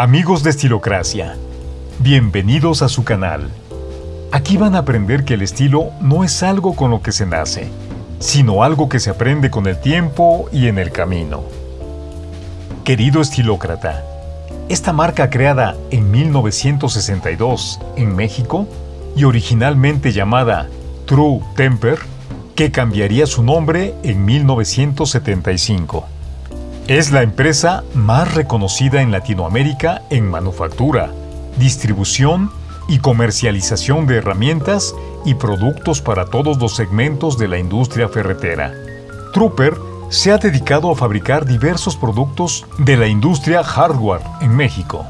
Amigos de Estilocracia, bienvenidos a su canal. Aquí van a aprender que el estilo no es algo con lo que se nace, sino algo que se aprende con el tiempo y en el camino. Querido estilócrata, esta marca creada en 1962 en México y originalmente llamada True Temper, que cambiaría su nombre en 1975. Es la empresa más reconocida en Latinoamérica en manufactura, distribución y comercialización de herramientas y productos para todos los segmentos de la industria ferretera. Trooper se ha dedicado a fabricar diversos productos de la industria hardware en México.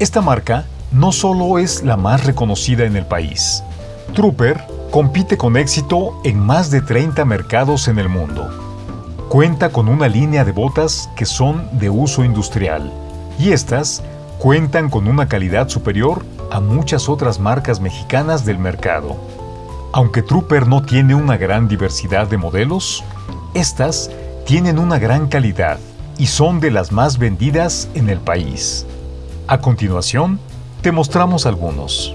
Esta marca no solo es la más reconocida en el país. Trooper compite con éxito en más de 30 mercados en el mundo Cuenta con una línea de botas que son de uso industrial y estas cuentan con una calidad superior a muchas otras marcas mexicanas del mercado. Aunque Trooper no tiene una gran diversidad de modelos, estas tienen una gran calidad y son de las más vendidas en el país. A continuación, te mostramos algunos.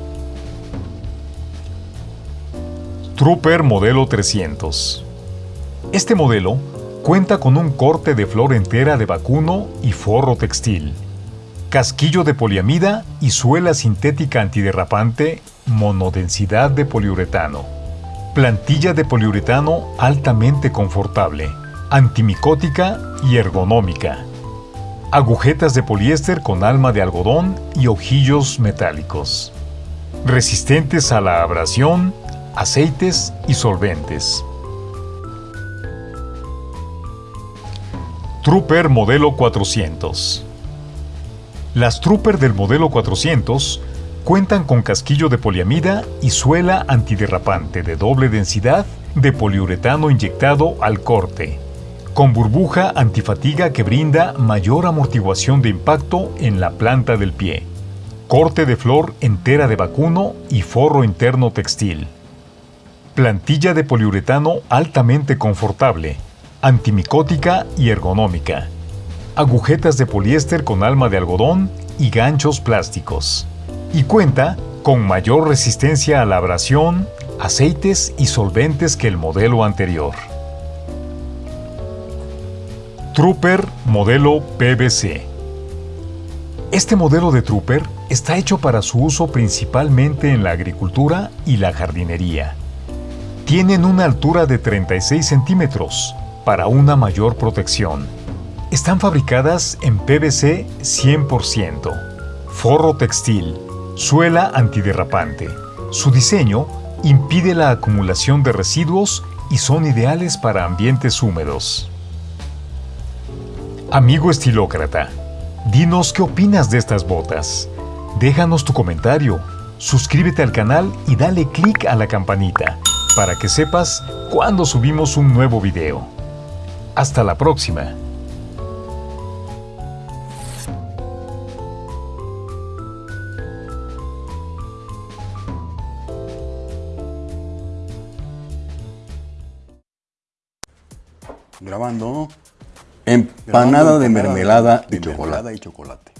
Trooper Modelo 300 Este modelo Cuenta con un corte de flor entera de vacuno y forro textil, casquillo de poliamida y suela sintética antiderrapante monodensidad de poliuretano, plantilla de poliuretano altamente confortable, antimicótica y ergonómica, agujetas de poliéster con alma de algodón y ojillos metálicos, resistentes a la abrasión, aceites y solventes. Trooper modelo 400 Las Trooper del modelo 400 cuentan con casquillo de poliamida y suela antiderrapante de doble densidad de poliuretano inyectado al corte, con burbuja antifatiga que brinda mayor amortiguación de impacto en la planta del pie, corte de flor entera de vacuno y forro interno textil. Plantilla de poliuretano altamente confortable, antimicótica y ergonómica, agujetas de poliéster con alma de algodón y ganchos plásticos. Y cuenta con mayor resistencia a la abrasión, aceites y solventes que el modelo anterior. Trooper modelo PVC. Este modelo de Trooper está hecho para su uso principalmente en la agricultura y la jardinería. Tienen una altura de 36 centímetros, para una mayor protección. Están fabricadas en PVC 100%, forro textil, suela antiderrapante. Su diseño impide la acumulación de residuos y son ideales para ambientes húmedos. Amigo estilócrata, dinos qué opinas de estas botas. Déjanos tu comentario, suscríbete al canal y dale clic a la campanita para que sepas cuando subimos un nuevo video. Hasta la próxima. Grabando. Empanada de mermelada, y, chocolate. y chocolate.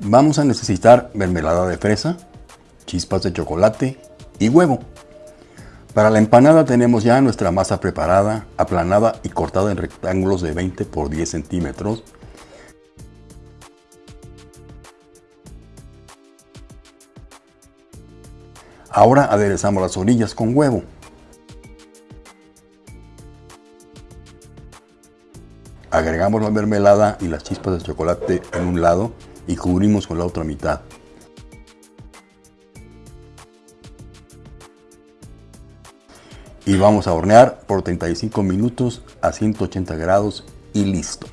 Vamos a necesitar mermelada de fresa, chispas de chocolate y huevo. Para la empanada tenemos ya nuestra masa preparada, aplanada y cortada en rectángulos de 20 por 10 centímetros. Ahora aderezamos las orillas con huevo. Agregamos la mermelada y las chispas de chocolate en un lado y cubrimos con la otra mitad. Y vamos a hornear por 35 minutos a 180 grados y listo.